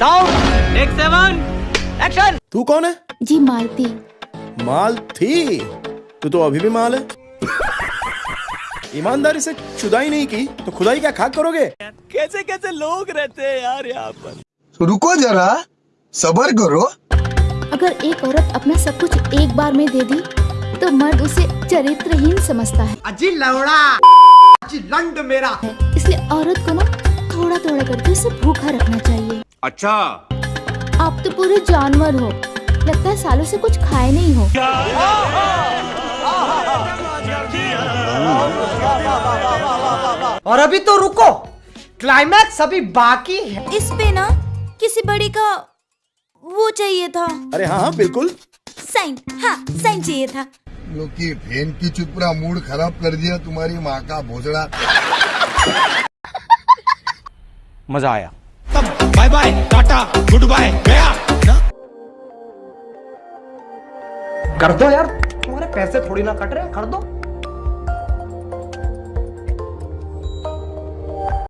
Sound take seven action तू कौन है? जी मालती। माल थी तू तो अभी भी माल है। ईमानदारी से चुदाई नहीं की तो खुदाई क्या खाक करोगे? कैसे कैसे लोग रहते हैं यार यहाँ पर? तो रुको जरा सबर करो। अगर एक औरत अपना सब कुछ एक बार में दे दी तो मर्द उसे चरित्रहीन समझता है। अजी लवड़ा अजी लंड मेरा। इसलिए औरत को ना थोड़ा थोड़ा करके उसे भूखा रखना चाहिए। अच्छा। आप तो पूरे जानवर हो। लगता है सालों से कुछ खाए नहीं हो। और अभी तो रुको। क्लाइमैक्स अभी बाकी है। इस पे ना किसी बड़ी का वो चाहिए था। अरे हाँ हाँ बिल्कुल। साइन। हाँ साइन चाहिए था। लोग की फ़ैन की चुपड़ा मूड खराब कर दिया तुम्हारी माँ का भोसड़ा। मज़ा आया। Bye bye Tata goodbye गया कर दो यार। तुम्हारे पैसे थोड़ी ना कट रहे कर दो।